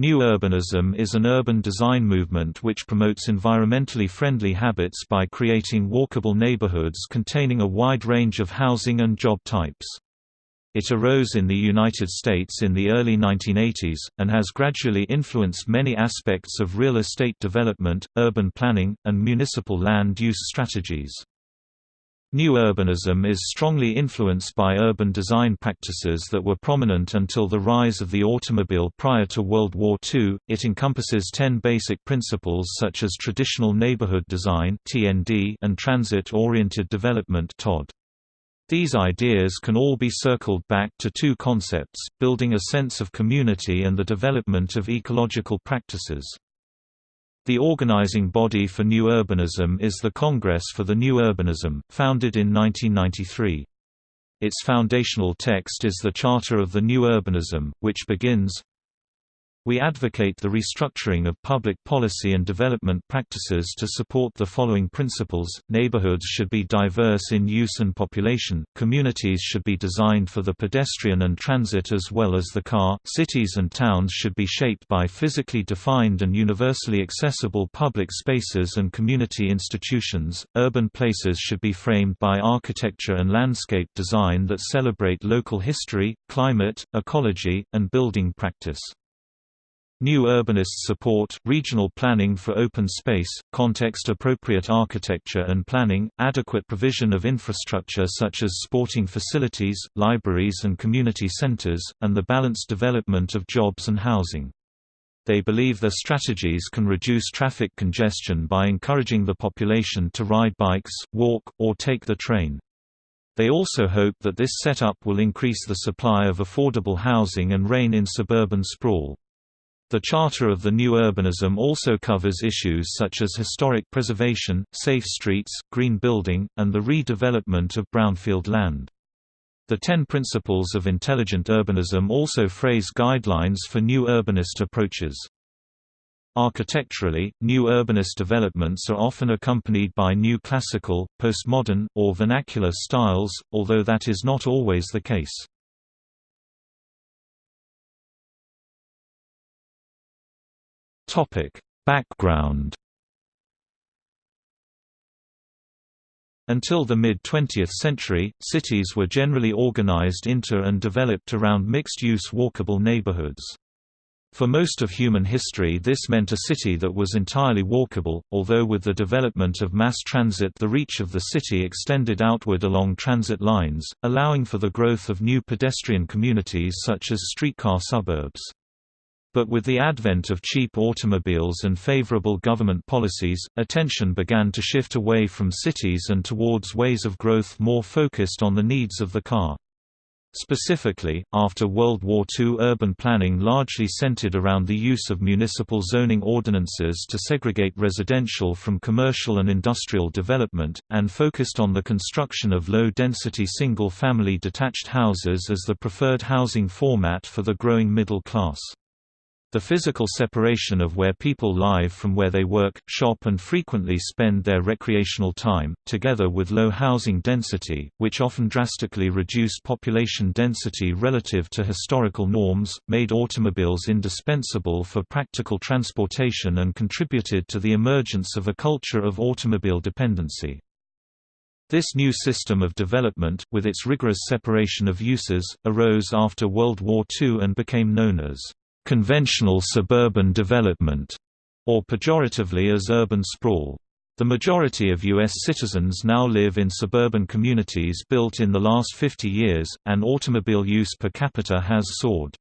New urbanism is an urban design movement which promotes environmentally friendly habits by creating walkable neighborhoods containing a wide range of housing and job types. It arose in the United States in the early 1980s, and has gradually influenced many aspects of real estate development, urban planning, and municipal land use strategies. New urbanism is strongly influenced by urban design practices that were prominent until the rise of the automobile prior to World War II. It encompasses 10 basic principles such as traditional neighborhood design (TND) and transit-oriented development (TOD). These ideas can all be circled back to two concepts, building a sense of community and the development of ecological practices. The organizing body for New Urbanism is the Congress for the New Urbanism, founded in 1993. Its foundational text is the Charter of the New Urbanism, which begins, we advocate the restructuring of public policy and development practices to support the following principles, neighborhoods should be diverse in use and population, communities should be designed for the pedestrian and transit as well as the car, cities and towns should be shaped by physically defined and universally accessible public spaces and community institutions, urban places should be framed by architecture and landscape design that celebrate local history, climate, ecology, and building practice. New urbanists support, regional planning for open space, context-appropriate architecture and planning, adequate provision of infrastructure such as sporting facilities, libraries and community centers, and the balanced development of jobs and housing. They believe their strategies can reduce traffic congestion by encouraging the population to ride bikes, walk, or take the train. They also hope that this setup will increase the supply of affordable housing and rein in suburban sprawl. The Charter of the New Urbanism also covers issues such as historic preservation, safe streets, green building, and the redevelopment of brownfield land. The Ten Principles of Intelligent Urbanism also phrase guidelines for new urbanist approaches. Architecturally, new urbanist developments are often accompanied by new classical, postmodern, or vernacular styles, although that is not always the case. Topic: Background. Until the mid-20th century, cities were generally organized into and developed around mixed-use walkable neighborhoods. For most of human history this meant a city that was entirely walkable, although with the development of mass transit the reach of the city extended outward along transit lines, allowing for the growth of new pedestrian communities such as streetcar suburbs. But with the advent of cheap automobiles and favorable government policies, attention began to shift away from cities and towards ways of growth more focused on the needs of the car. Specifically, after World War II urban planning largely centered around the use of municipal zoning ordinances to segregate residential from commercial and industrial development, and focused on the construction of low-density single-family detached houses as the preferred housing format for the growing middle class. The physical separation of where people live from where they work, shop and frequently spend their recreational time, together with low housing density, which often drastically reduced population density relative to historical norms, made automobiles indispensable for practical transportation and contributed to the emergence of a culture of automobile dependency. This new system of development, with its rigorous separation of uses, arose after World War II and became known as conventional suburban development, or pejoratively as urban sprawl. The majority of U.S. citizens now live in suburban communities built in the last 50 years, and automobile use per capita has soared.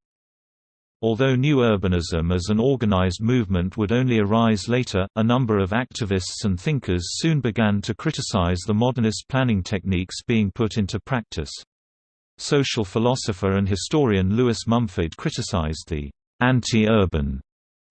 Although new urbanism as an organized movement would only arise later, a number of activists and thinkers soon began to criticize the modernist planning techniques being put into practice. Social philosopher and historian Lewis Mumford criticized the anti-urban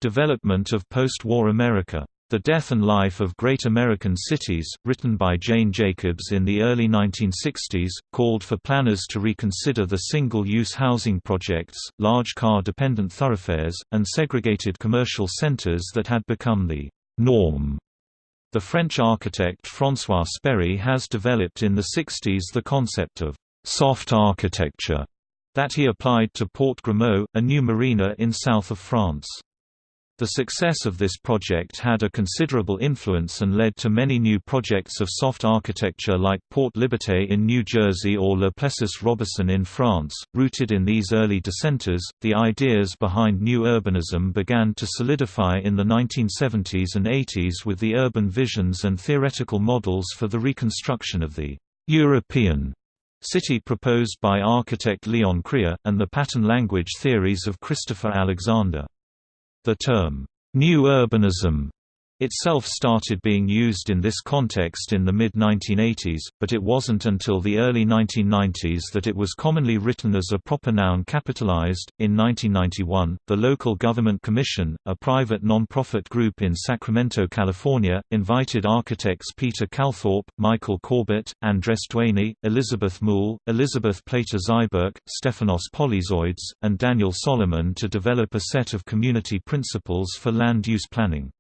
development of post-war America. The Death and Life of Great American Cities, written by Jane Jacobs in the early 1960s, called for planners to reconsider the single-use housing projects, large car-dependent thoroughfares, and segregated commercial centers that had become the norm. The French architect François Spoerry has developed in the 60s the concept of soft architecture that he applied to Port Grimaud, a new marina in south of France. The success of this project had a considerable influence and led to many new projects of soft architecture like Port Liberté in New Jersey or Le Plessis Robinson in France. Rooted in these early dissenters, the ideas behind new urbanism began to solidify in the 1970s and 80s with the urban visions and theoretical models for the reconstruction of the European city proposed by architect Leon Krier, and the pattern language theories of Christopher Alexander. The term, "'New Urbanism' itself started being used in this context in the mid-1980s, but it wasn't until the early 1990s that it was commonly written as a proper noun capitalized. In 1991, the Local Government Commission, a private non-profit group in Sacramento, California, invited architects Peter Calthorpe, Michael Corbett, Andres Duany, Elizabeth Moule, Elizabeth Plater-Zyberk, Stefanos Polyzoides, and Daniel Solomon to develop a set of community principles for land use planning.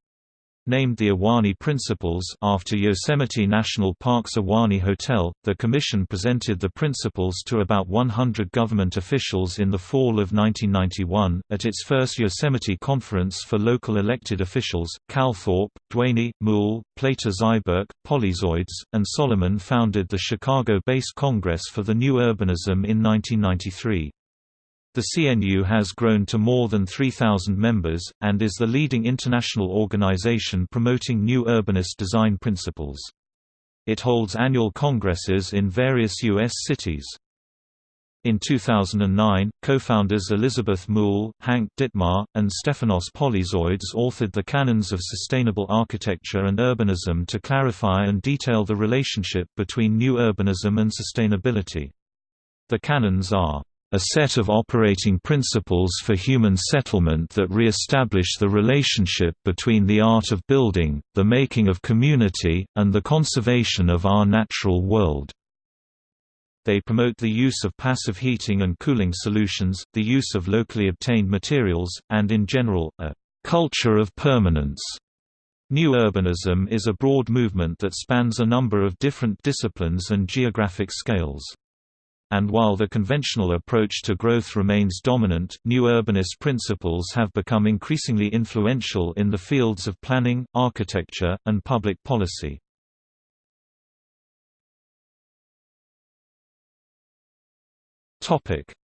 Named the Ahwahnee Principles after Yosemite National Park's Ahwahnee Hotel, the commission presented the principles to about 100 government officials in the fall of 1991. At its first Yosemite conference for local elected officials, Calthorpe, Duany, Moule, Plater-Zyberk, Polyzoides, and Solomon founded the Chicago-based Congress for the New Urbanism in 1993. The CNU has grown to more than 3,000 members, and is the leading international organization promoting new urbanist design principles. It holds annual congresses in various U.S. cities. In 2009, co-founders Elizabeth Moule, Hank Dittmar, and Stefanos Polyzoides authored the Canons of Sustainable Architecture and Urbanism to clarify and detail the relationship between new urbanism and sustainability. The canons are a set of operating principles for human settlement that re-establish the relationship between the art of building, the making of community, and the conservation of our natural world. They promote the use of passive heating and cooling solutions, the use of locally obtained materials, and in general, a culture of permanence. New urbanism is a broad movement that spans a number of different disciplines and geographic scales. And while the conventional approach to growth remains dominant, new urbanist principles have become increasingly influential in the fields of planning, architecture, and public policy.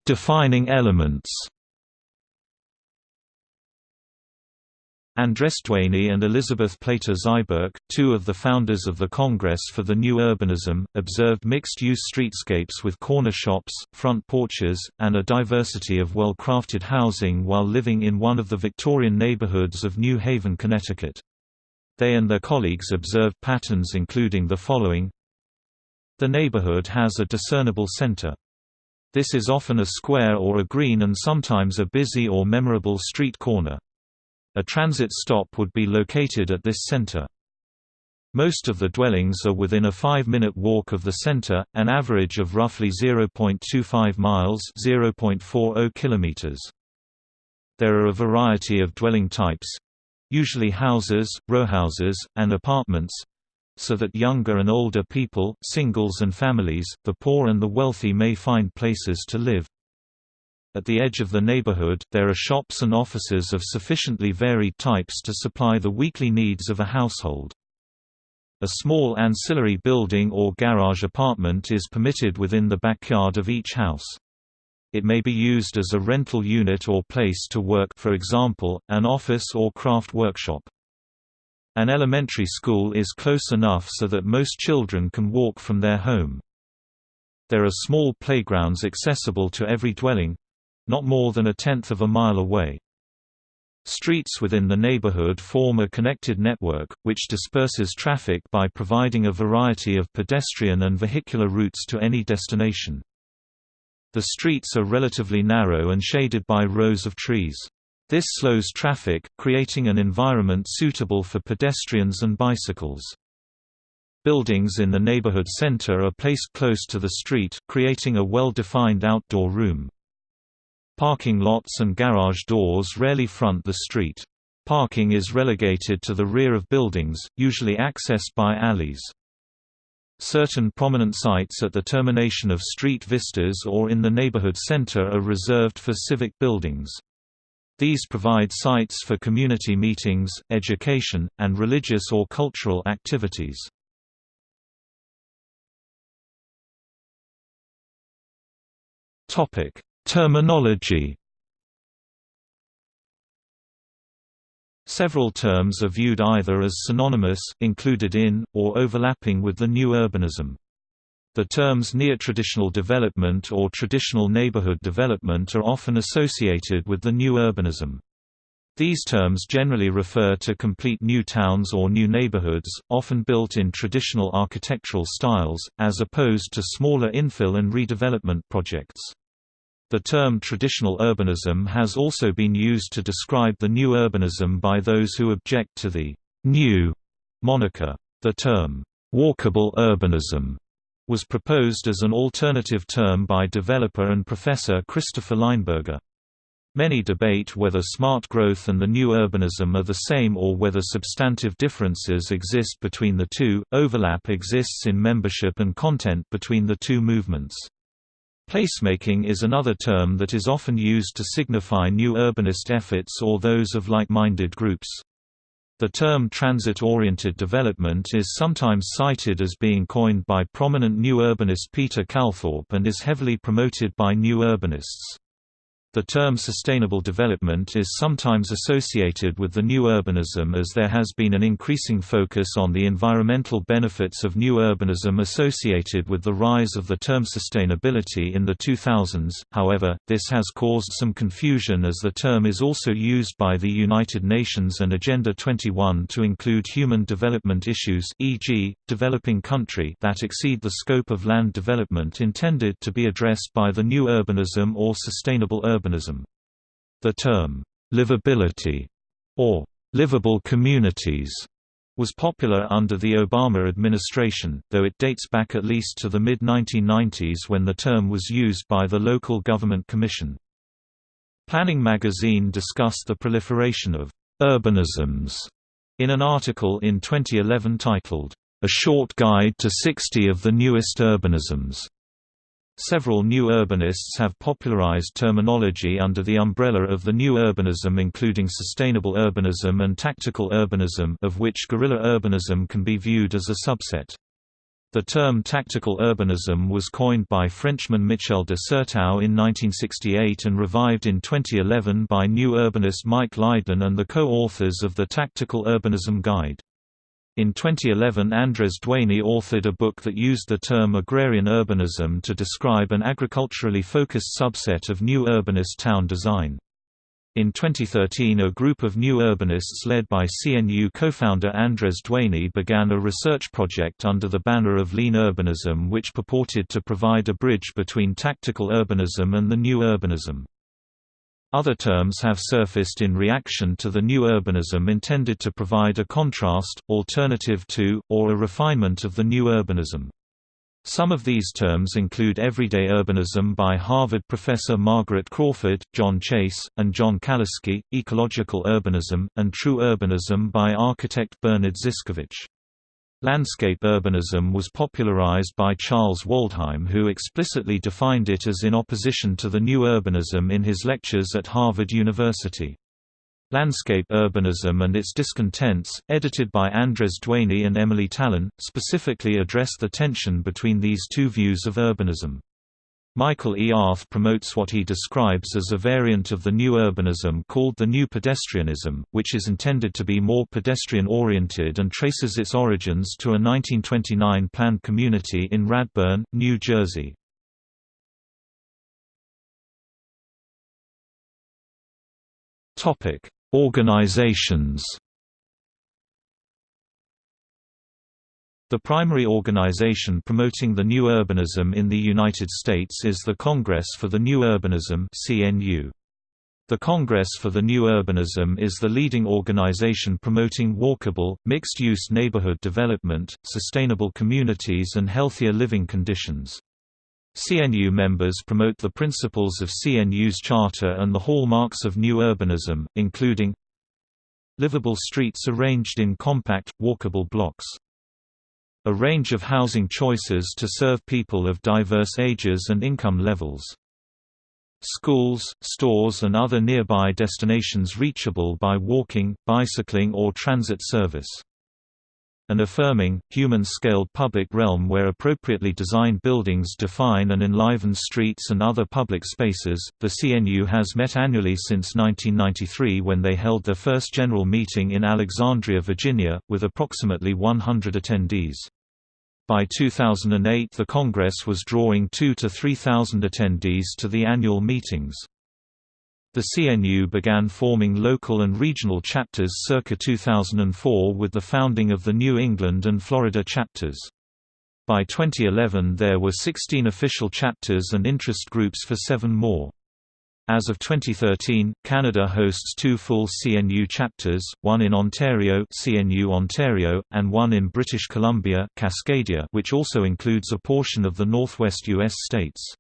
Defining elements Andres Duany and Elizabeth Plater-Zyberk, two of the founders of the Congress for the New Urbanism, observed mixed-use streetscapes with corner shops, front porches, and a diversity of well-crafted housing while living in one of the Victorian neighborhoods of New Haven, Connecticut. They and their colleagues observed patterns including the following The neighborhood has a discernible center. This is often a square or a green and sometimes a busy or memorable street corner. A transit stop would be located at this center. Most of the dwellings are within a 5-minute walk of the center, an average of roughly 0.25 miles (0.40 kilometers). There are a variety of dwelling types, usually houses, rowhouses, and apartments, so that younger and older people, singles and families, the poor and the wealthy may find places to live. At the edge of the neighborhood, there are shops and offices of sufficiently varied types to supply the weekly needs of a household. A small ancillary building or garage apartment is permitted within the backyard of each house. It may be used as a rental unit or place to work for example, an office or craft workshop. An elementary school is close enough so that most children can walk from their home. There are small playgrounds accessible to every dwelling, not more than a tenth of a mile away. Streets within the neighborhood form a connected network, which disperses traffic by providing a variety of pedestrian and vehicular routes to any destination. The streets are relatively narrow and shaded by rows of trees. This slows traffic, creating an environment suitable for pedestrians and bicycles. Buildings in the neighborhood center are placed close to the street, creating a well-defined outdoor room. Parking lots and garage doors rarely front the street. Parking is relegated to the rear of buildings, usually accessed by alleys. Certain prominent sites at the termination of street vistas or in the neighborhood center are reserved for civic buildings. These provide sites for community meetings, education, and religious or cultural activities. Terminology Several terms are viewed either as synonymous, included in, or overlapping with the new urbanism. The terms neo-traditional development or traditional neighborhood development are often associated with the new urbanism. These terms generally refer to complete new towns or new neighborhoods, often built in traditional architectural styles, as opposed to smaller infill and redevelopment projects. The term traditional urbanism has also been used to describe the new urbanism by those who object to the new moniker. The term walkable urbanism was proposed as an alternative term by developer and professor Christopher Leinberger. Many debate whether smart growth and the new urbanism are the same or whether substantive differences exist between the two. Overlap exists in membership and content between the two movements. Placemaking is another term that is often used to signify new urbanist efforts or those of like-minded groups. The term transit-oriented development is sometimes cited as being coined by prominent new urbanist Peter Calthorpe and is heavily promoted by new urbanists. The term sustainable development is sometimes associated with the new urbanism as there has been an increasing focus on the environmental benefits of new urbanism associated with the rise of the term sustainability in the 2000s, however, this has caused some confusion as the term is also used by the United Nations and Agenda 21 to include human development issues e.g., developing country that exceed the scope of land development intended to be addressed by the new urbanism or sustainable urbanism urbanism. The term, livability, or livable communities, was popular under the Obama administration, though it dates back at least to the mid-1990s when the term was used by the Local Government Commission. Planning magazine discussed the proliferation of urbanisms in an article in 2011 titled, A Short Guide to 60 of the Newest Urbanisms. Several new urbanists have popularized terminology under the umbrella of the new urbanism including sustainable urbanism and tactical urbanism of which guerrilla urbanism can be viewed as a subset. The term tactical urbanism was coined by Frenchman Michel de Certeau in 1968 and revived in 2011 by new urbanist Mike Lydon and the co-authors of the Tactical Urbanism Guide. In 2011 Andres Duany authored a book that used the term agrarian urbanism to describe an agriculturally focused subset of new urbanist town design. In 2013 a group of new urbanists led by CNU co-founder Andres Duany began a research project under the banner of Lean Urbanism which purported to provide a bridge between tactical urbanism and the new urbanism. Other terms have surfaced in reaction to the new urbanism intended to provide a contrast, alternative to, or a refinement of the new urbanism. Some of these terms include everyday urbanism by Harvard professor Margaret Crawford, John Chase, and John Kaliski, ecological urbanism, and true urbanism by architect Bernard Zyscovich. Landscape urbanism was popularized by Charles Waldheim who explicitly defined it as in opposition to the new urbanism in his lectures at Harvard University. Landscape Urbanism and Its Discontents, edited by Andres Duany and Emily Talen, specifically address the tension between these two views of urbanism. Michael E. Arth promotes what he describes as a variant of the new urbanism called the new pedestrianism, which is intended to be more pedestrian-oriented and traces its origins to a 1929 planned community in Radburn, New Jersey. Organizations The primary organization promoting the new urbanism in the United States is the Congress for the New Urbanism CNU. The Congress for the New Urbanism is the leading organization promoting walkable, mixed-use neighborhood development, sustainable communities and healthier living conditions. CNU members promote the principles of CNU's charter and the hallmarks of new urbanism, including livable streets arranged in compact, walkable blocks a range of housing choices to serve people of diverse ages and income levels. schools, stores and other nearby destinations reachable by walking, bicycling or transit service an affirming, human-scaled public realm where appropriately designed buildings define and enliven streets and other public spaces. The CNU has met annually since 1993 when they held their first general meeting in Alexandria, Virginia, with approximately 100 attendees. By 2008 the Congress was drawing 2 to 3,000 attendees to the annual meetings. The CNU began forming local and regional chapters circa 2004 with the founding of the New England and Florida chapters. By 2011 there were 16 official chapters and interest groups for seven more. As of 2013, Canada hosts two full CNU chapters, one in Ontario, CNU Ontario, and one in British Columbia, Cascadia, which also includes a portion of the northwest U.S. states.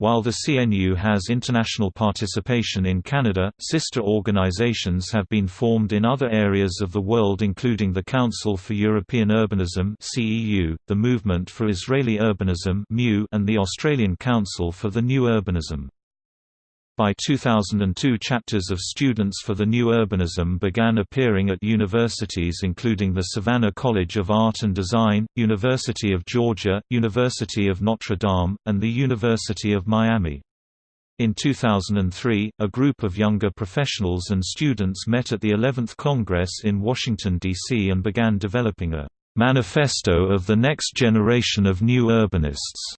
While the CNU has international participation in Canada, sister organizations have been formed in other areas of the world including the Council for European Urbanism (CEU), the Movement for Israeli Urbanism (MU), and the Australian Council for the New Urbanism. By 2002 chapters of Students for the New Urbanism began appearing at universities including the Savannah College of Art and Design, University of Georgia, University of Notre Dame, and the University of Miami. In 2003, a group of younger professionals and students met at the 11th Congress in Washington, D.C. and began developing a «manifesto of the next generation of new urbanists»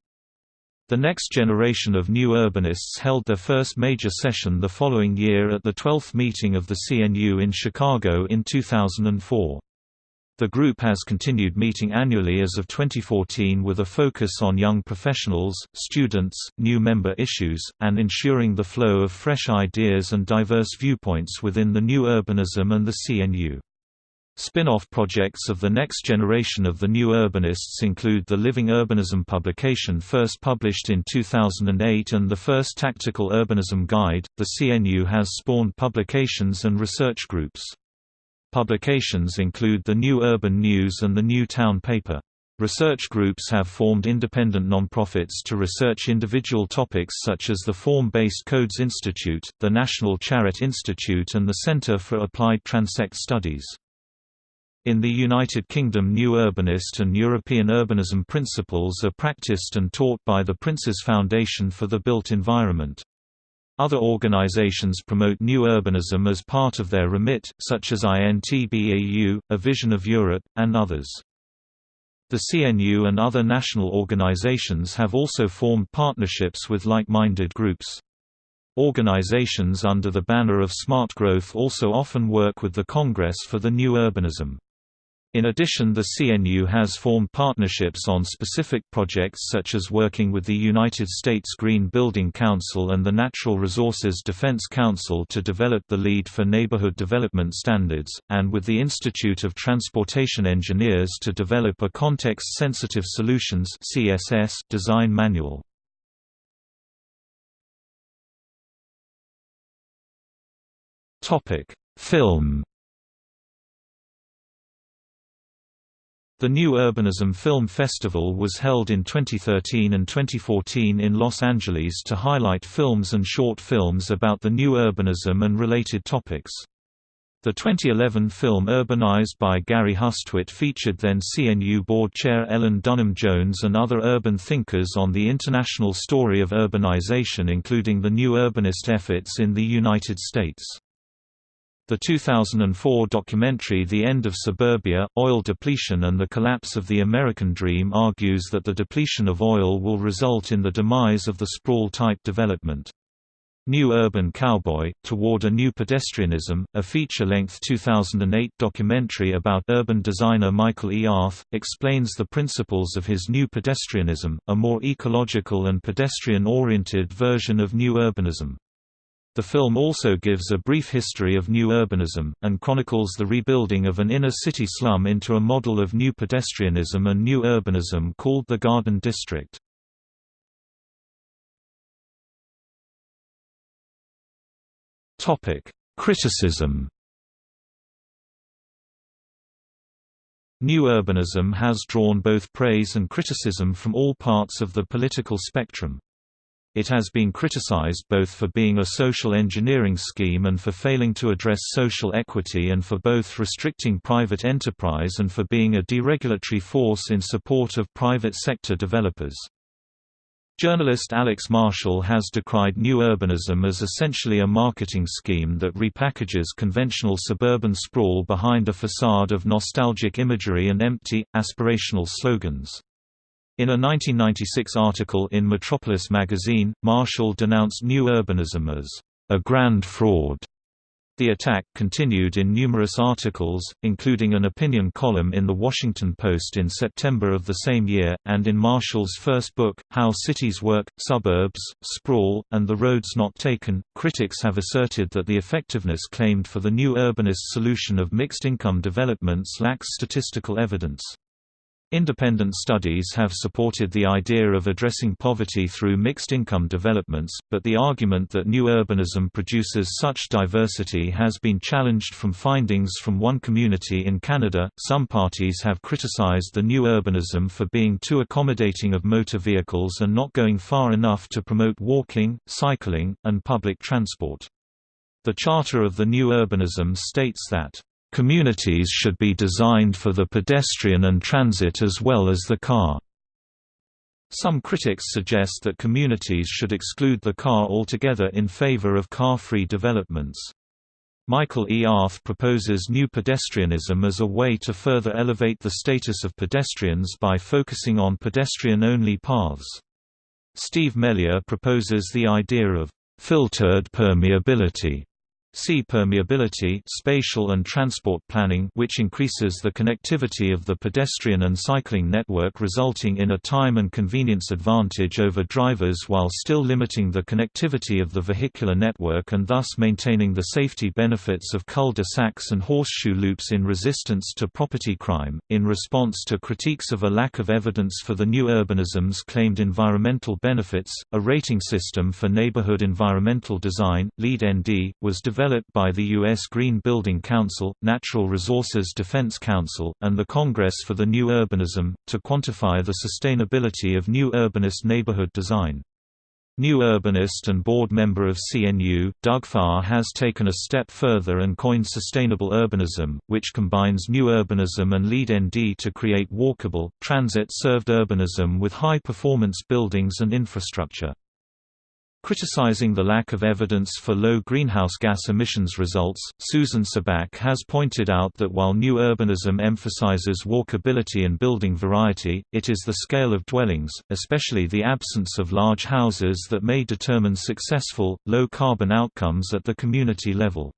The next generation of new urbanists held their first major session the following year at the 12th meeting of the CNU in Chicago in 2004. The group has continued meeting annually as of 2014 with a focus on young professionals, students, new member issues, and ensuring the flow of fresh ideas and diverse viewpoints within the new urbanism and the CNU. Spin-off projects of the next generation of the new urbanists include the Living Urbanism publication first published in 2008 and the first Tactical Urbanism Guide. The CNU has spawned publications and research groups. Publications include the New Urban News and the New Town Paper. Research groups have formed independent nonprofits to research individual topics such as the Form-Based Codes Institute, the National Charrette Institute and the Centre for Applied Transect Studies. In the United Kingdom New Urbanist and European Urbanism principles are practiced and taught by the Prince's Foundation for the Built Environment. Other organizations promote new urbanism as part of their remit, such as INTBAU, A Vision of Europe, and others. The CNU and other national organizations have also formed partnerships with like-minded groups. Organizations under the banner of Smart Growth also often work with the Congress for the New Urbanism. In addition the CNU has formed partnerships on specific projects such as working with the United States Green Building Council and the Natural Resources Defense Council to develop the LEED for Neighborhood Development Standards, and with the Institute of Transportation Engineers to develop a Context-Sensitive Solutions design manual. Film The New Urbanism Film Festival was held in 2013 and 2014 in Los Angeles to highlight films and short films about the new urbanism and related topics. The 2011 film Urbanized by Gary Hustwit featured then CNU board chair Ellen Dunham Jones and other urban thinkers on the international story of urbanization including the new urbanist efforts in the United States. The 2004 documentary The End of Suburbia, Oil Depletion and the Collapse of the American Dream argues that the depletion of oil will result in the demise of the sprawl-type development. New Urban Cowboy, Toward a New Pedestrianism, a feature-length 2008 documentary about urban designer Michael E. Arth, explains the principles of his New Pedestrianism, a more ecological and pedestrian-oriented version of New Urbanism. The film also gives a brief history of new urbanism, and chronicles the rebuilding of an inner-city slum into a model of new pedestrianism and new urbanism called the Garden District. Criticism New urbanism has drawn both praise and criticism from all parts of the political spectrum. It has been criticized both for being a social engineering scheme and for failing to address social equity and for both restricting private enterprise and for being a deregulatory force in support of private sector developers. Journalist Alex Marshall has decried new urbanism as essentially a marketing scheme that repackages conventional suburban sprawl behind a facade of nostalgic imagery and empty, aspirational slogans. In a 1996 article in Metropolis magazine, Marshall denounced new urbanism as a grand fraud. The attack continued in numerous articles, including an opinion column in The Washington Post in September of the same year, and in Marshall's first book, How Cities Work, Suburbs, Sprawl, and the Roads Not Taken. Critics have asserted that the effectiveness claimed for the new urbanist solution of mixed income developments lacks statistical evidence. Independent studies have supported the idea of addressing poverty through mixed-income developments, but the argument that new urbanism produces such diversity has been challenged from findings from one community in Canada. Some parties have criticized the new urbanism for being too accommodating of motor vehicles and not going far enough to promote walking, cycling, and public transport. The Charter of the New Urbanism states that Communities should be designed for the pedestrian and transit as well as the car. Some critics suggest that communities should exclude the car altogether in favor of car-free developments. Michael E. Arth proposes new pedestrianism as a way to further elevate the status of pedestrians by focusing on pedestrian-only paths. Steve Melia proposes the idea of filtered permeability See permeability spatial and transport planning which increases the connectivity of the pedestrian and cycling network resulting in a time and convenience advantage over drivers while still limiting the connectivity of the vehicular network and thus maintaining the safety benefits of cul-de-sacs and horseshoe loops in resistance to property crime. In response to critiques of a lack of evidence for the new urbanism's claimed environmental benefits, a rating system for neighborhood environmental design, LEED ND, was developed developed by the U.S. Green Building Council, Natural Resources Defense Council, and the Congress for the New Urbanism, to quantify the sustainability of new urbanist neighborhood design. New urbanist and board member of CNU, Doug Farr has taken a step further and coined sustainable urbanism, which combines new urbanism and LEED ND to create walkable, transit-served urbanism with high-performance buildings and infrastructure. Criticizing the lack of evidence for low greenhouse gas emissions results, Susan Subak has pointed out that while new urbanism emphasizes walkability and building variety, it is the scale of dwellings, especially the absence of large houses that may determine successful, low-carbon outcomes at the community level.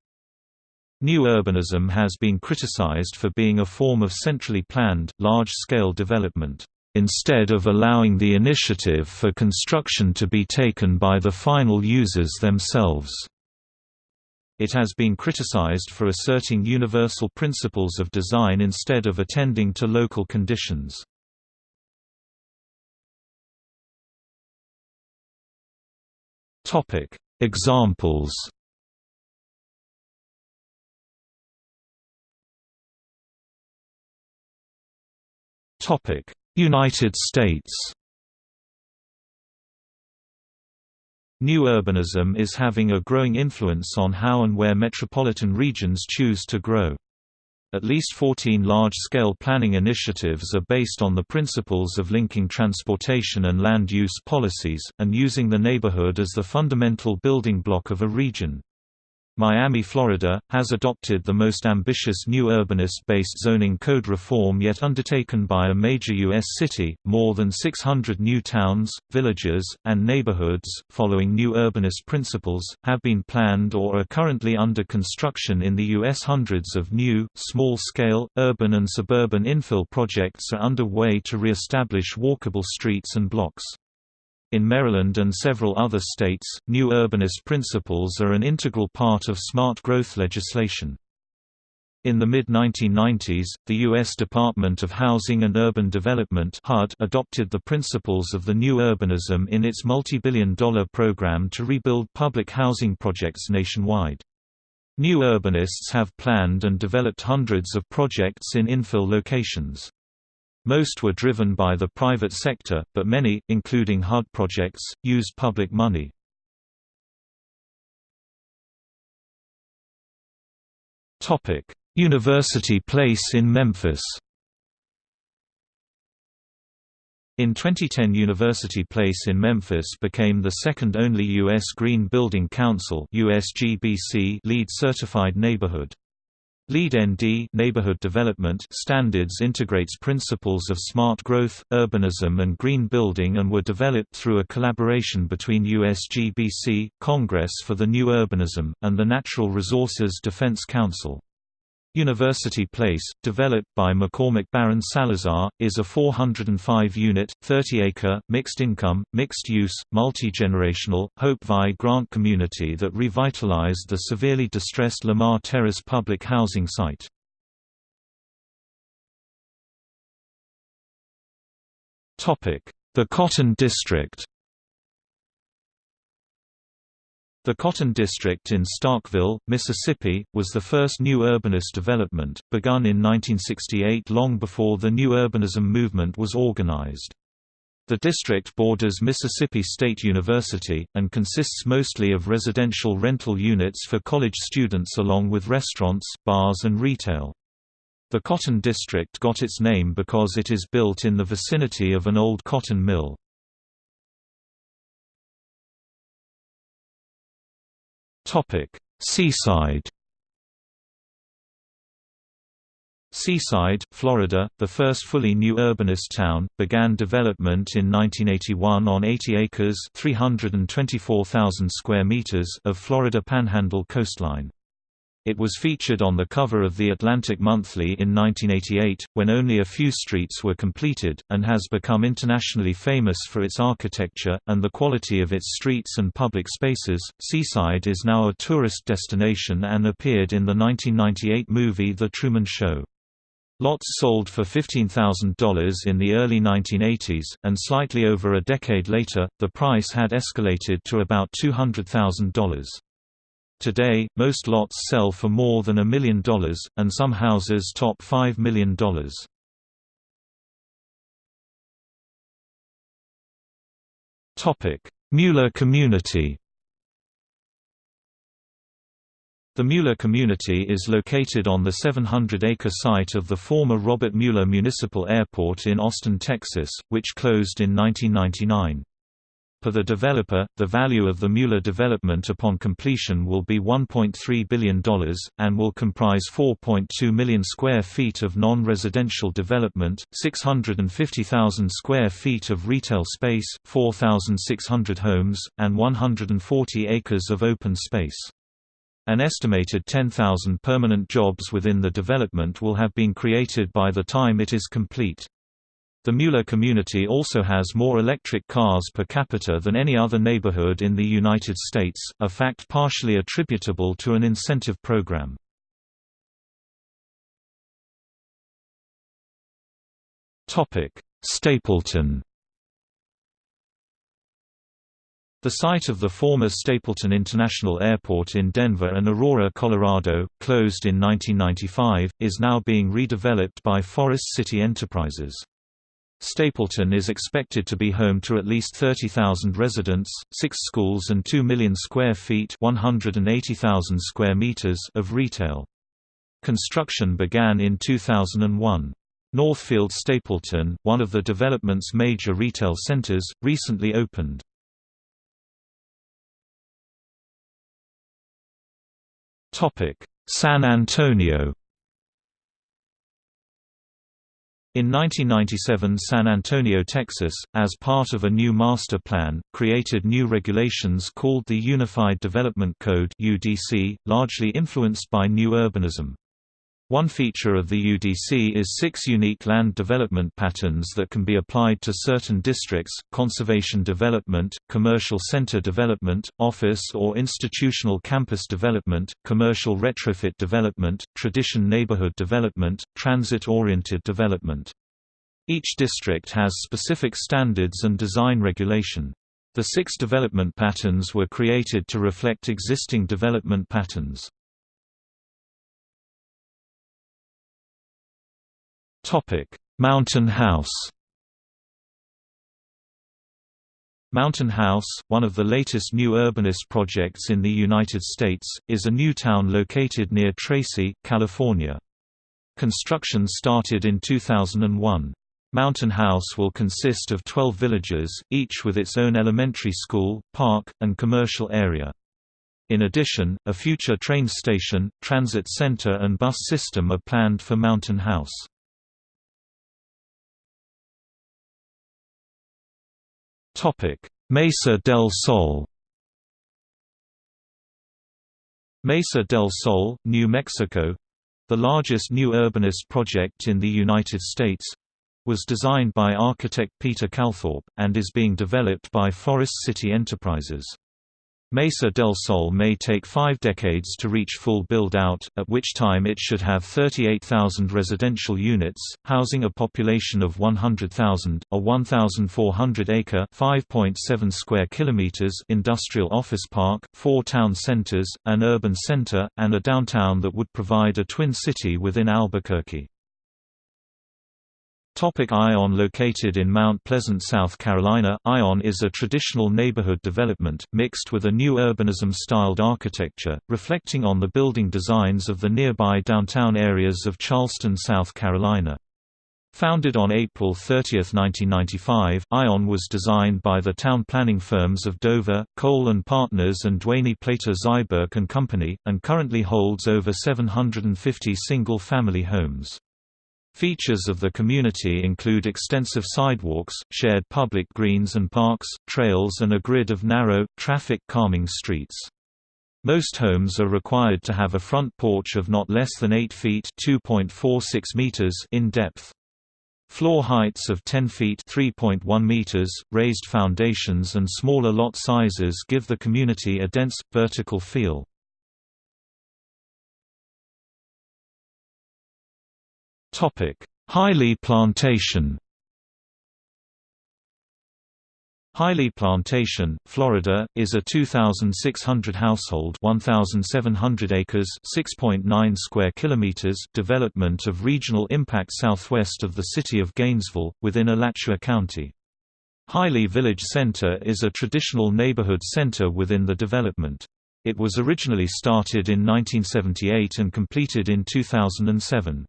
New urbanism has been criticized for being a form of centrally planned, large-scale development instead of allowing the initiative for construction to be taken by the final users themselves. It has been criticized for asserting universal principles of design instead of attending to local conditions. Examples Topic United States New urbanism is having a growing influence on how and where metropolitan regions choose to grow. At least 14 large-scale planning initiatives are based on the principles of linking transportation and land use policies, and using the neighborhood as the fundamental building block of a region. Miami, Florida, has adopted the most ambitious new urbanist-based zoning code reform yet undertaken by a major U.S. city. More than 600 new towns, villages, and neighborhoods, following new urbanist principles, have been planned or are currently under construction in the U.S. Hundreds of new, small-scale, urban and suburban infill projects are underway to re-establish walkable streets and blocks. In Maryland and several other states, new urbanist principles are an integral part of smart growth legislation. In the mid-1990s, the U.S. Department of Housing and Urban Development HUD adopted the principles of the new urbanism in its multi-billion dollar program to rebuild public housing projects nationwide. New urbanists have planned and developed hundreds of projects in infill locations. Most were driven by the private sector, but many, including HUD projects, used public money. University Place in Memphis In 2010 University Place in Memphis became the second only U.S. Green Building Council LEED certified neighborhood. LEED ND neighborhood development standards integrates principles of smart growth, urbanism and green building and were developed through a collaboration between USGBC, Congress for the New Urbanism, and the Natural Resources Defense Council. University Place, developed by McCormick Baron Salazar, is a 405-unit, 30-acre, mixed-income, mixed-use, multi-generational, Hope Vi grant community that revitalized the severely distressed Lamar Terrace public housing site. The Cotton District The Cotton District in Starkville, Mississippi, was the first new urbanist development, begun in 1968 long before the new urbanism movement was organized. The district borders Mississippi State University, and consists mostly of residential rental units for college students along with restaurants, bars and retail. The Cotton District got its name because it is built in the vicinity of an old cotton mill. Topic: Seaside. Seaside, Florida, the first fully new urbanist town, began development in 1981 on 80 acres (324,000 square meters) of Florida Panhandle coastline. It was featured on the cover of The Atlantic Monthly in 1988, when only a few streets were completed, and has become internationally famous for its architecture, and the quality of its streets and public spaces. Seaside is now a tourist destination and appeared in the 1998 movie The Truman Show. Lots sold for $15,000 in the early 1980s, and slightly over a decade later, the price had escalated to about $200,000. Today, most lots sell for more than a million dollars, and some houses top $5 million. Mueller community The Mueller community is located on the 700-acre site of the former Robert Mueller Municipal Airport in Austin, Texas, which closed in 1999. Per the developer, the value of the Mueller development upon completion will be $1.3 billion, and will comprise 4.2 million square feet of non-residential development, 650,000 square feet of retail space, 4,600 homes, and 140 acres of open space. An estimated 10,000 permanent jobs within the development will have been created by the time it is complete. The Mueller community also has more electric cars per capita than any other neighborhood in the United States, a fact partially attributable to an incentive program. Stapleton The site of the former Stapleton International Airport in Denver and Aurora, Colorado, closed in 1995, is now being redeveloped by Forest City Enterprises. Stapleton is expected to be home to at least 30,000 residents, six schools and 2 million square feet 180,000 square meters of retail. Construction began in 2001. Northfield Stapleton, one of the development's major retail centers, recently opened. San Antonio In 1997 San Antonio, Texas, as part of a new master plan, created new regulations called the Unified Development Code largely influenced by new urbanism. One feature of the UDC is six unique land development patterns that can be applied to certain districts, conservation development, commercial center development, office or institutional campus development, commercial retrofit development, tradition neighborhood development, transit-oriented development. Each district has specific standards and design regulation. The six development patterns were created to reflect existing development patterns. Topic: Mountain House Mountain House, one of the latest new urbanist projects in the United States, is a new town located near Tracy, California. Construction started in 2001. Mountain House will consist of 12 villages, each with its own elementary school, park, and commercial area. In addition, a future train station, transit center and bus system are planned for Mountain House. Mesa del Sol Mesa del Sol, New Mexico the largest new urbanist project in the United States was designed by architect Peter Calthorpe, and is being developed by Forest City Enterprises. Mesa del Sol may take five decades to reach full build-out, at which time it should have 38,000 residential units, housing a population of 100,000, a 1,400-acre (5.7 square kilometers) industrial office park, four town centers, an urban center, and a downtown that would provide a twin city within Albuquerque. Topic Ion Located in Mount Pleasant, South Carolina, Ion is a traditional neighborhood development, mixed with a new urbanism-styled architecture, reflecting on the building designs of the nearby downtown areas of Charleston, South Carolina. Founded on April 30, 1995, Ion was designed by the town planning firms of Dover, Kohl & Partners and Duany Plater Zyberk & Company, and currently holds over 750 single-family homes. Features of the community include extensive sidewalks, shared public greens and parks, trails and a grid of narrow, traffic-calming streets. Most homes are required to have a front porch of not less than 8 feet meters in depth. Floor heights of 10 feet meters, raised foundations and smaller lot sizes give the community a dense, vertical feel. Haile Plantation Haile Plantation, Florida, is a 2,600 household 1,700 acres 6.9 square kilometers development of regional impact southwest of the city of Gainesville, within Alachua County. Haile Village Center is a traditional neighborhood center within the development. It was originally started in 1978 and completed in 2007.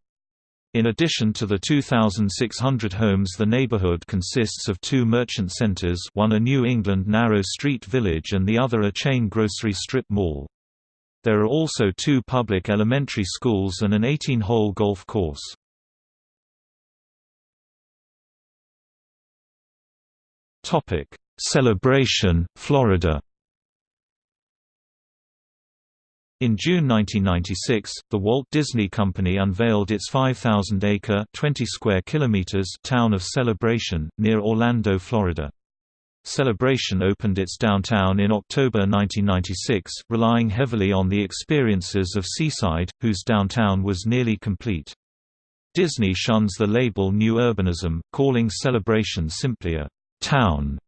In addition to the 2,600 homes the neighborhood consists of two merchant centers one a New England narrow street village and the other a chain grocery strip mall. There are also two public elementary schools and an 18-hole golf course. Celebration, Florida In June 1996, the Walt Disney Company unveiled its 5,000-acre (20 square kilometers) town of Celebration, near Orlando, Florida. Celebration opened its downtown in October 1996, relying heavily on the experiences of Seaside, whose downtown was nearly complete. Disney shuns the label New Urbanism, calling Celebration simply a «town»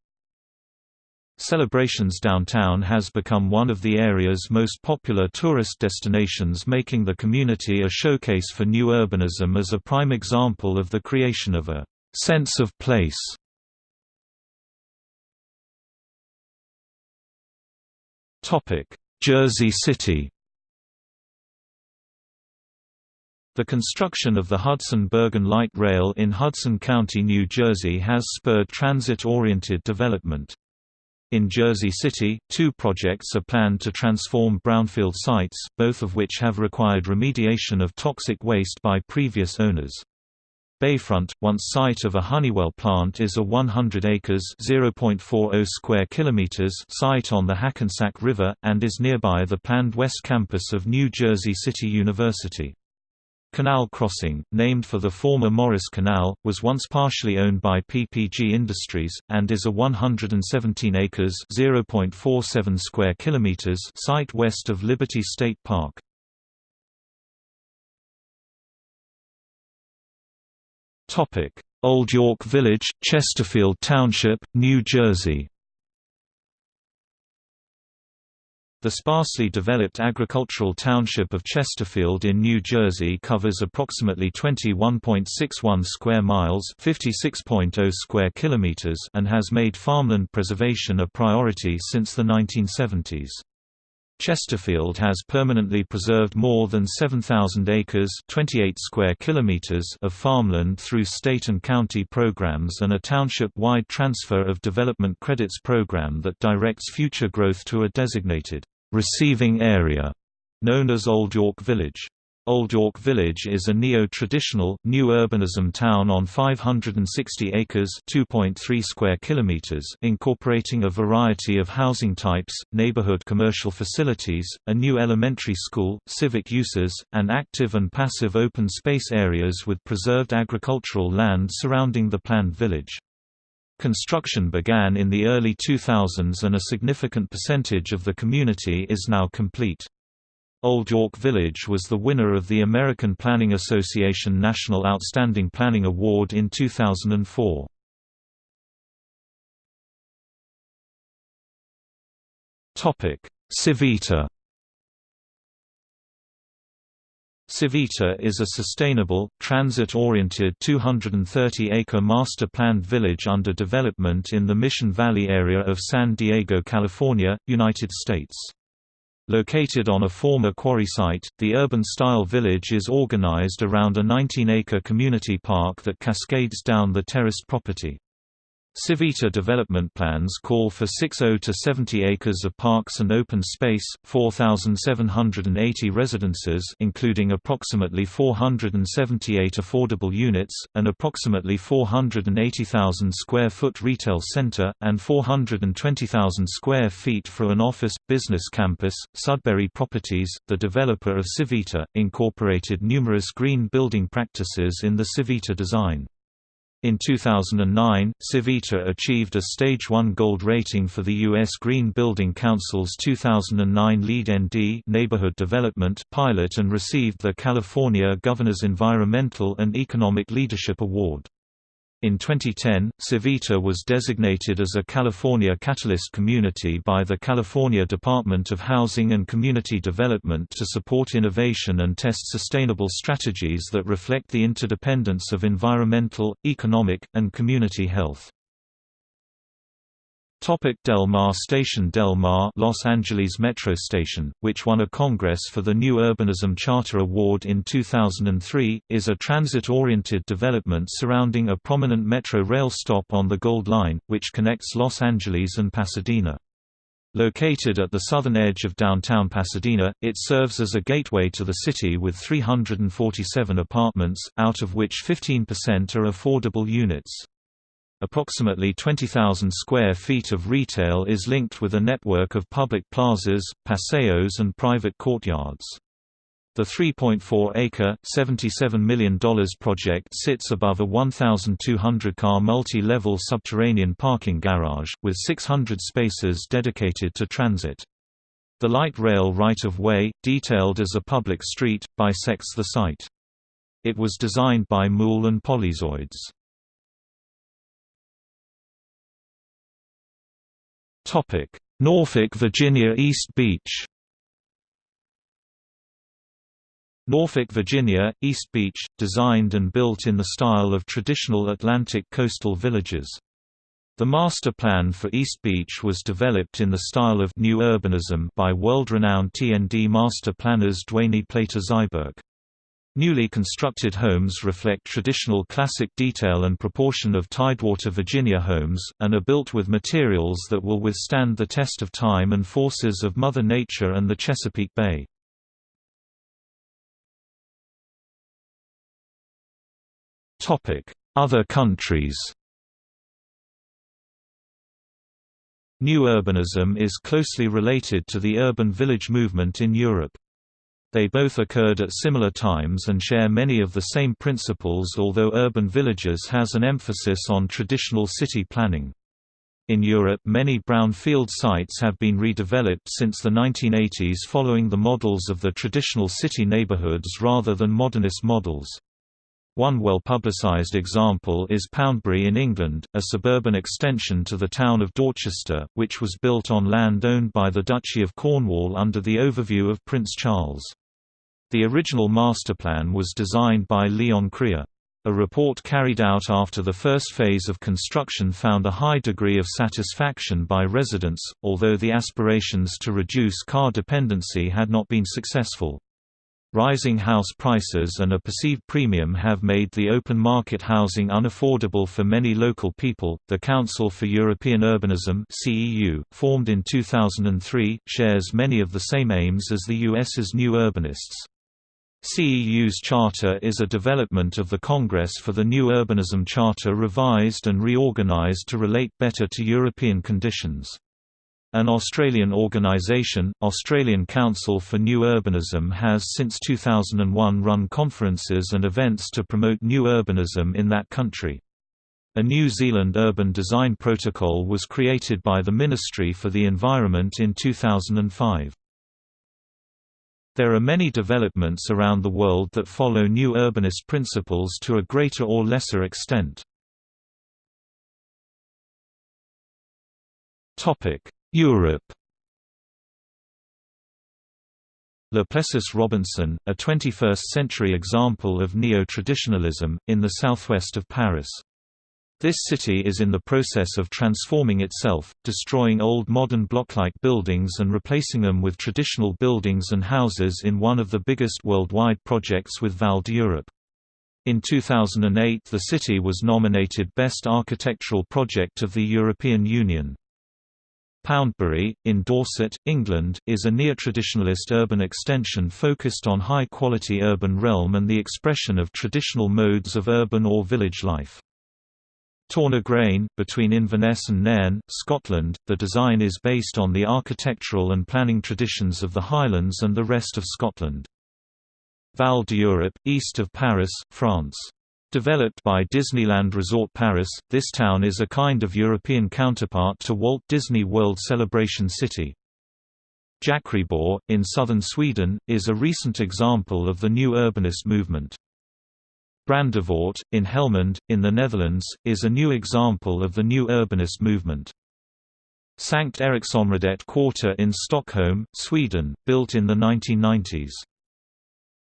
Celebrations Downtown has become one of the area's most popular tourist destinations making the community a showcase for new urbanism as a prime example of the creation of a «sense of place». Jersey City The construction of the Hudson-Bergen Light Rail in Hudson County, New Jersey has spurred transit-oriented development. In Jersey City, two projects are planned to transform brownfield sites, both of which have required remediation of toxic waste by previous owners. Bayfront, once site of a Honeywell plant is a 100 acres (0.40 square kilometers) site on the Hackensack River, and is nearby the planned West Campus of New Jersey City University. Canal Crossing, named for the former Morris Canal, was once partially owned by PPG Industries, and is a 117 acres (0.47 square kilometers) site west of Liberty State Park. Old York Village, Chesterfield Township, New Jersey The sparsely developed agricultural township of Chesterfield in New Jersey covers approximately 21.61 square miles (56.0 square kilometers) and has made farmland preservation a priority since the 1970s. Chesterfield has permanently preserved more than 7,000 acres 28 square kilometers of farmland through state and county programs and a township-wide transfer of development credits program that directs future growth to a designated receiving area known as Old York Village. Old York Village is a neo-traditional, new urbanism town on 560 acres (2.3 square kilometers), incorporating a variety of housing types, neighborhood commercial facilities, a new elementary school, civic uses, and active and passive open space areas with preserved agricultural land surrounding the planned village. Construction began in the early 2000s and a significant percentage of the community is now complete. Old York Village was the winner of the American Planning Association National Outstanding Planning Award in 2004. Topic: Civita Civita is a sustainable, transit-oriented 230-acre master-planned village under development in the Mission Valley area of San Diego, California, United States. Located on a former quarry site, the urban-style village is organized around a 19-acre community park that cascades down the terraced property. Civita development plans call for 60 to 70 acres of parks and open space, 4,780 residences including approximately 478 affordable units, an approximately 480,000 square foot retail center, and 420,000 square feet for an office-business campus. Sudbury Properties, the developer of Civita, incorporated numerous green building practices in the Civita design. In 2009, Civita achieved a Stage 1 Gold rating for the U.S. Green Building Council's 2009 LEED ND Neighborhood Development pilot and received the California Governor's Environmental and Economic Leadership Award. In 2010, Civita was designated as a California Catalyst Community by the California Department of Housing and Community Development to support innovation and test sustainable strategies that reflect the interdependence of environmental, economic, and community health. Topic Del Mar Station Del Mar Los Angeles Metro Station, which won a Congress for the New Urbanism Charter Award in 2003, is a transit-oriented development surrounding a prominent metro rail stop on the Gold Line, which connects Los Angeles and Pasadena. Located at the southern edge of downtown Pasadena, it serves as a gateway to the city with 347 apartments, out of which 15% are affordable units. Approximately 20,000 square feet of retail is linked with a network of public plazas, paseos and private courtyards. The 3.4-acre, $77 million project sits above a 1,200-car multi-level subterranean parking garage, with 600 spaces dedicated to transit. The light rail right-of-way, detailed as a public street, bisects the site. It was designed by Moule and Polyzoides. Norfolk, Virginia East Beach Norfolk, Virginia, East Beach, designed and built in the style of traditional Atlantic coastal villages. The master plan for East Beach was developed in the style of New Urbanism by world-renowned TND master planners Duany Plater Zyberk. Newly constructed homes reflect traditional classic detail and proportion of Tidewater Virginia homes, and are built with materials that will withstand the test of time and forces of Mother Nature and the Chesapeake Bay. Other countries New urbanism is closely related to the urban village movement in Europe. They both occurred at similar times and share many of the same principles although urban villages has an emphasis on traditional city planning. In Europe many brownfield sites have been redeveloped since the 1980s following the models of the traditional city neighborhoods rather than modernist models. One well-publicised example is Poundbury in England, a suburban extension to the town of Dorchester, which was built on land owned by the Duchy of Cornwall under the overview of Prince Charles. The original masterplan was designed by Leon Krier. A report carried out after the first phase of construction found a high degree of satisfaction by residents, although the aspirations to reduce car dependency had not been successful. Rising house prices and a perceived premium have made the open market housing unaffordable for many local people. The Council for European Urbanism (CEU), formed in 2003, shares many of the same aims as the US's New Urbanists. CEU's charter is a development of the Congress for the New Urbanism Charter revised and reorganized to relate better to European conditions. An Australian organisation, Australian Council for New Urbanism has since 2001 run conferences and events to promote new urbanism in that country. A New Zealand Urban Design Protocol was created by the Ministry for the Environment in 2005. There are many developments around the world that follow new urbanist principles to a greater or lesser extent. Europe Plessis Robinson, a 21st-century example of neo-traditionalism, in the southwest of Paris. This city is in the process of transforming itself, destroying old modern block-like buildings and replacing them with traditional buildings and houses in one of the biggest worldwide projects with Val d'Europe. In 2008 the city was nominated Best Architectural Project of the European Union. Poundbury, in Dorset, England, is a neo-traditionalist urban extension focused on high-quality urban realm and the expression of traditional modes of urban or village life. Tornagrain, between Inverness and Nairn, Scotland, the design is based on the architectural and planning traditions of the Highlands and the rest of Scotland. Val d'Europe, east of Paris, France. Developed by Disneyland Resort Paris, this town is a kind of European counterpart to Walt Disney World Celebration City. Jakriborg, in southern Sweden, is a recent example of the new urbanist movement. Brandevoort, in Helmond, in the Netherlands, is a new example of the new urbanist movement. Sankt Eriksområdet Quarter in Stockholm, Sweden, built in the 1990s.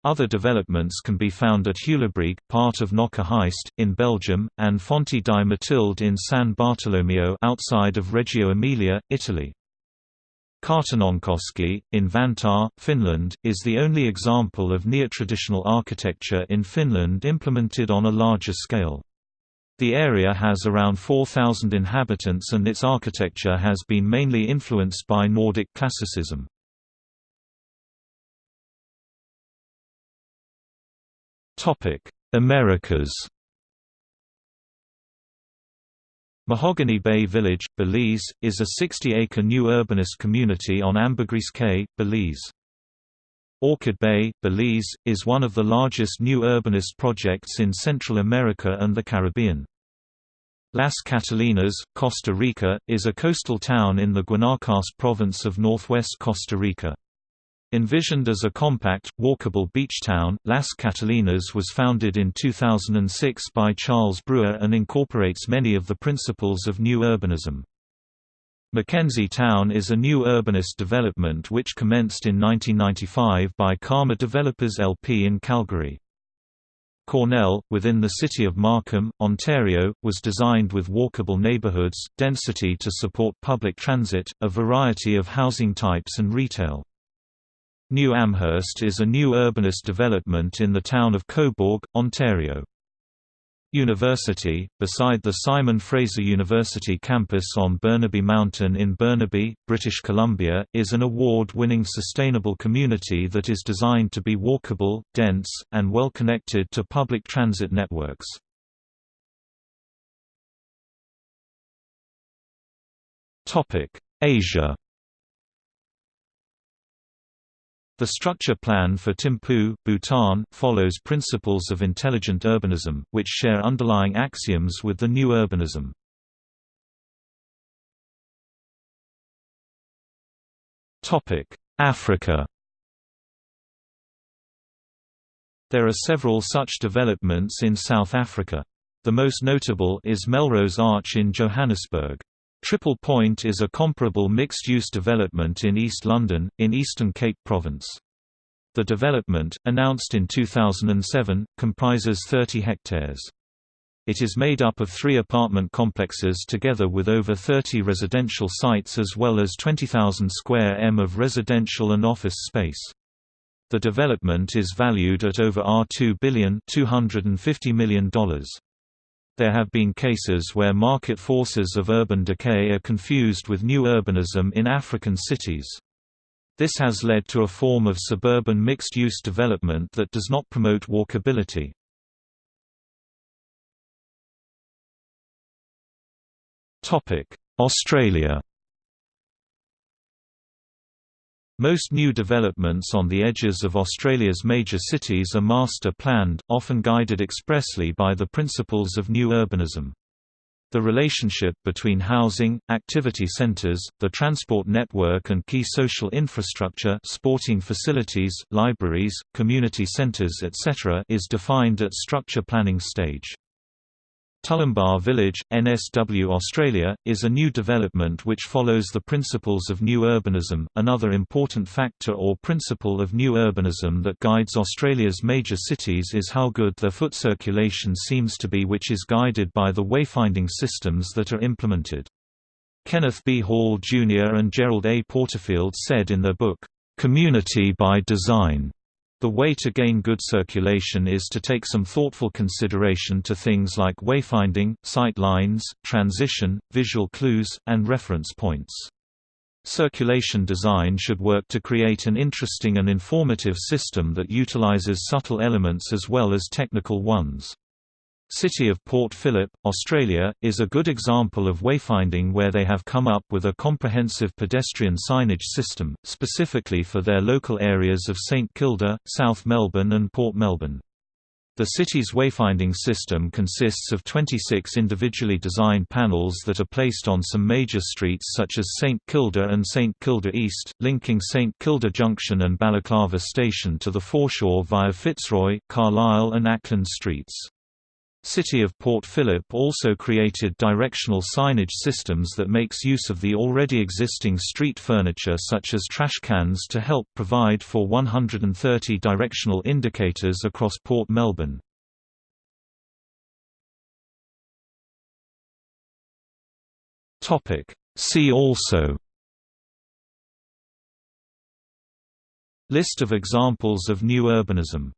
Other developments can be found at Heulebrug, part of Knokke Heist, in Belgium, and Fonti di Matilde in San Bartolomeo outside of Reggio Emilia, Italy. Kartanonkoski, in Vantaa, Finland, is the only example of neo-traditional architecture in Finland implemented on a larger scale. The area has around 4,000 inhabitants and its architecture has been mainly influenced by Nordic classicism. Americas Mahogany Bay Village, Belize, is a 60-acre new urbanist community on Ambergris Caye, Belize. Orchid Bay, Belize, is one of the largest new urbanist projects in Central America and the Caribbean. Las Catalinas, Costa Rica, is a coastal town in the Guanacaste province of northwest Costa Rica. Envisioned as a compact, walkable beach town, Las Catalinas was founded in 2006 by Charles Brewer and incorporates many of the principles of New Urbanism. McKenzie Towne is a new urbanist development which commenced in 1995 by Carma Developers LP in Calgary. Cornell, within the city of Markham, Ontario, was designed with walkable neighborhoods, density to support public transit, a variety of housing types and retail. New Amherst is a new urbanist development in the town of Cobourg, Ontario. UniverCity, beside the Simon Fraser University campus on Burnaby Mountain in Burnaby, British Columbia, is an award-winning sustainable community that is designed to be walkable, dense, and well connected to public transit networks. Asia The structure plan for Thimphu, Bhutan, follows principles of intelligent urbanism, which share underlying axioms with the new urbanism. Africa There are several such developments in South Africa. The most notable is Melrose Arch in Johannesburg. Triple Point is a comparable mixed-use development in East London, in Eastern Cape Province. The development, announced in 2007, comprises 30 hectares. It is made up of three apartment complexes together with over 30 residential sites as well as 20,000 square m of residential and office space. The development is valued at over R2 billion $250 million. There have been cases where market forces of urban decay are confused with new urbanism in African cities. This has led to a form of suburban mixed-use development that does not promote walkability. Australia Most new developments on the edges of Australia's major cities are master-planned, often guided expressly by the principles of new urbanism. The relationship between housing, activity centres, the transport network and key social infrastructure sporting facilities, libraries, community centres etc. is defined at structure planning stage. Tullimbar Village, NSW Australia, is a new development which follows the principles of new urbanism. Another important factor or principle of new urbanism that guides Australia's major cities is how good their foot circulation seems to be, which is guided by the wayfinding systems that are implemented. Kenneth B. Hall Jr. and Gerald A. Porterfield said in their book, Community by Design the way to gain good circulation is to take some thoughtful consideration to things like wayfinding, sight lines, transition, visual clues, and reference points. Circulation design should work to create an interesting and informative system that utilizes subtle elements as well as technical ones. City of Port Phillip, Australia, is a good example of wayfinding where they have come up with a comprehensive pedestrian signage system, specifically for their local areas of St Kilda, South Melbourne and Port Melbourne. The city's wayfinding system consists of 26 individually designed panels that are placed on some major streets such as St Kilda and St Kilda East, linking St Kilda Junction and Balaclava Station to the foreshore via Fitzroy, Carlisle and Acland streets. City of Port Phillip also created directional signage systems that makes use of the already existing street furniture such as trash cans to help provide for 130 directional indicators across Port Melbourne. See also List of examples of new urbanism